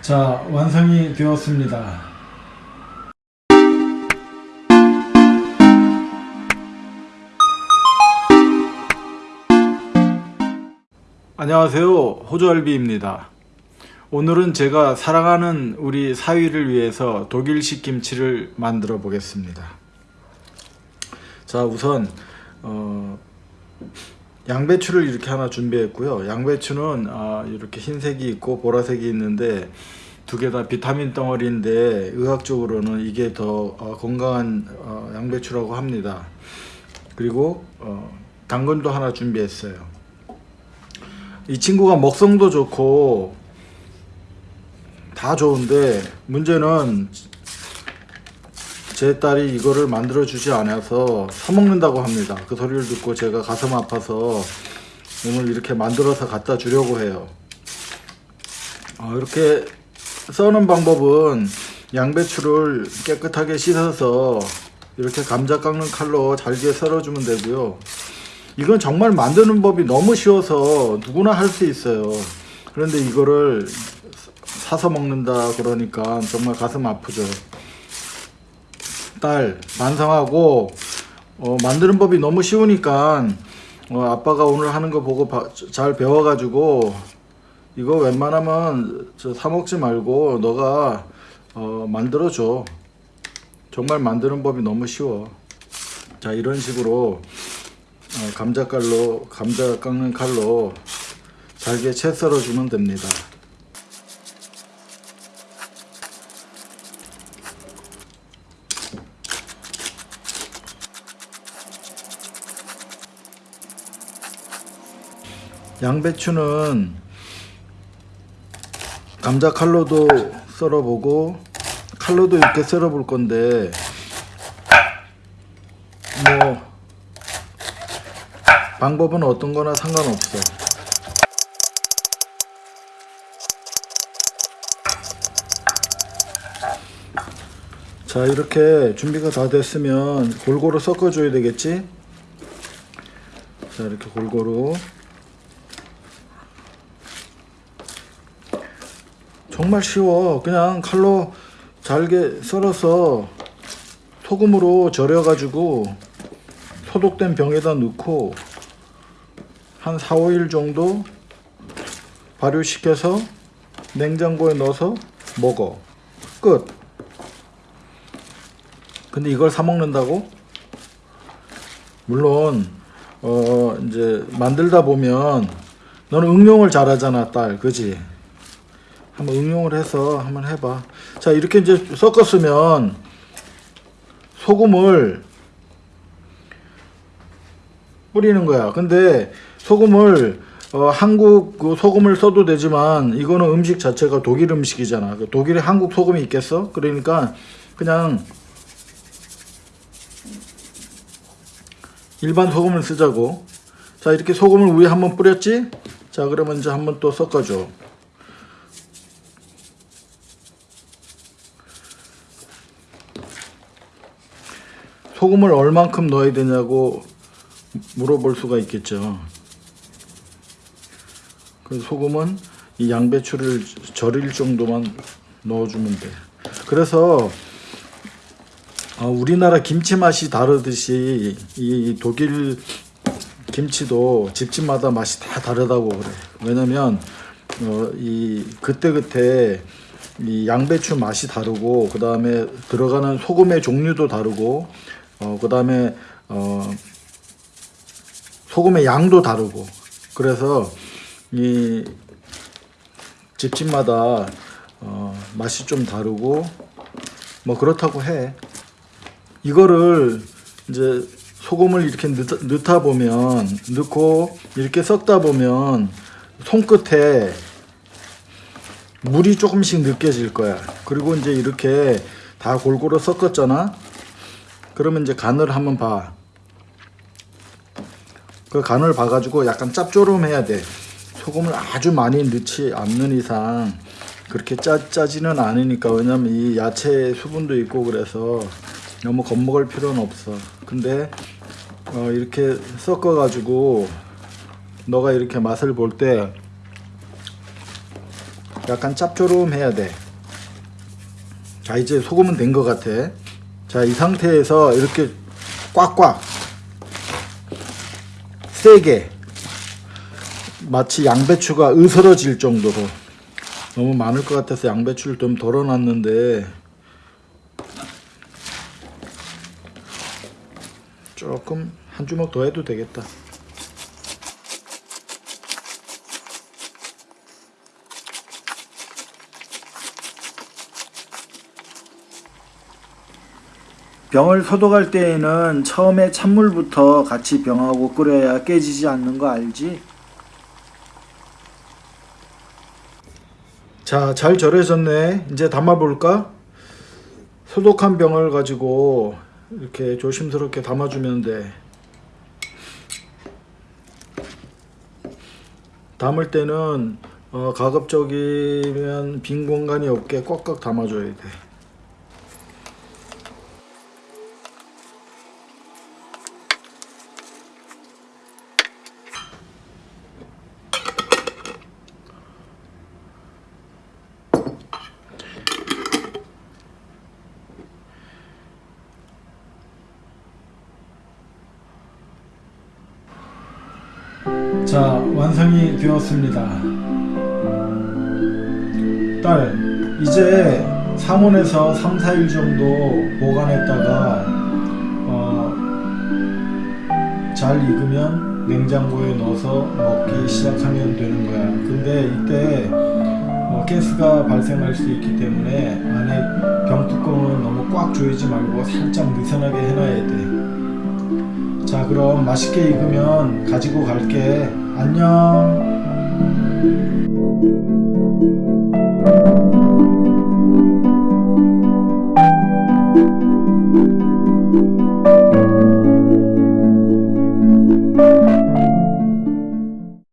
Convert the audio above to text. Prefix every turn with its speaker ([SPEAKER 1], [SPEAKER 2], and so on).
[SPEAKER 1] 자, 완성이 되었습니다. 안녕하세요. 호주알비입니다. 오늘은 제가 사랑하는 우리 사위를 위해서 독일식 김치를 만들어 보겠습니다. 자, 우선 어, 양배추를 이렇게 하나 준비했고요. 양배추는 아, 이렇게 흰색이 있고 보라색이 있는데 두 개 다 비타민 덩어리인데 의학적으로는 이게 더 어, 건강한 어, 양배추라고 합니다. 그리고 어, 당근도 하나 준비했어요. 이 친구가 먹성도 좋고 다 좋은데 문제는 제 딸이 이거를 만들어 주지 않아서 사 먹는다고 합니다. 그 소리를 듣고 제가 가슴 아파서 오늘 이렇게 만들어서 갖다 주려고 해요. 어, 이렇게 써는 방법은 양배추를 깨끗하게 씻어서 이렇게 감자 깎는 칼로 잘게 썰어주면 되고요. 이건 정말 만드는 법이 너무 쉬워서 누구나 할 수 있어요. 그런데 이거를 사서 먹는다 그러니까 정말 가슴 아프죠. 딸 반성하고 어, 만드는 법이 너무 쉬우니까 어, 아빠가 오늘 하는 거 보고 바, 잘 배워가지고 이거 웬만하면 저사 먹지 말고 너가 어, 만들어줘. 정말 만드는 법이 너무 쉬워. 자 이런 식으로 어, 감자칼로 감자 깎는 칼로 잘게 채 썰어 주면 됩니다. 양배추는 감자 칼로도 썰어보고 칼로도 이렇게 썰어볼 건데 뭐 방법은 어떤 거나 상관없어. 자, 이렇게 준비가 다 됐으면 골고루 섞어 줘야 되겠지? 자, 이렇게 골고루. 정말 쉬워. 그냥 칼로 잘게 썰어서 소금으로 절여 가지고 소독된 병에다 넣고 한 4, 5일 정도 발효시켜서 냉장고에 넣어서 먹어. 끝. 근데 이걸 사 먹는다고? 물론 어 이제 만들다 보면 너는 응용을 잘하잖아, 딸. 그지? 한번 응용을 해서 한번 해봐. 자, 이렇게 이제 섞었으면 소금을 뿌리는 거야. 근데 소금을 어, 한국 그 소금을 써도 되지만 이거는 음식 자체가 독일 음식이잖아. 그 독일에 한국 소금이 있겠어? 그러니까 그냥 일반 소금을 쓰자고. 자, 이렇게 소금을 위에 한번 뿌렸지? 자, 그러면 이제 한번 또 섞어줘. 소금을 얼만큼 넣어야 되냐고 물어볼 수가 있겠죠. 그 소금은 이 양배추를 절일 정도만 넣어주면 돼. 그래서 어, 우리나라 김치 맛이 다르듯이 이 독일 김치도 집집마다 맛이 다 다르다고 그래. 왜냐면 어, 이 그때 그때 이 양배추 맛이 다르고 그 다음에 들어가는 소금의 종류도 다르고 어, 그 다음에 어, 소금의 양도 다르고. 그래서 이 집집마다 어, 맛이 좀 다르고 뭐 그렇다고 해. 이거를 이제 소금을 이렇게 넣, 넣다 보면 넣고 이렇게 섞다 보면 손끝에 물이 조금씩 느껴질 거야. 그리고 이제 이렇게 다 골고루 섞었잖아 그러면 이제 간을 한번 봐. 그 간을 봐가지고 약간 짭조름해야 돼. 소금을 아주 많이 넣지 않는 이상 그렇게 짜, 짜지는 않으니까 왜냐면 이 야채 수분도 있고 그래서 너무 겁먹을 필요는 없어. 근데 어, 이렇게 섞어가지고 너가 이렇게 맛을 볼 때 약간 짭조름해야 돼. 자 이제 소금은 된 것 같아. 자 이 상태에서 이렇게 꽉꽉 세게 마치 양배추가 으스러질 정도로 너무 많을 것 같아서 양배추를 좀 덜어놨는데 조금 한 주먹 더 해도 되겠다. 병을 소독할 때에는 처음에 찬물부터 같이 병하고 끓여야 깨지지 않는 거 알지? 자, 잘 절여졌네. 이제 담아볼까? 소독한 병을 가지고 이렇게 조심스럽게 담아주면 돼. 담을 때는 어, 가급적이면 빈 공간이 없게 꽉꽉 담아줘야 돼. 자, 완성이 되었습니다. 딸, 이제 상온에서 3, 4일 정도 보관했다가 어, 잘 익으면 냉장고에 넣어서 먹기 시작하면 되는 거야. 근데 이때 어, 가스가 발생할 수 있기 때문에 안에 병뚜껑은 너무 꽉 조이지 말고 살짝 느슨하게 해놔야 돼. 자 그럼 맛있게 익으면 가지고 갈게. 안녕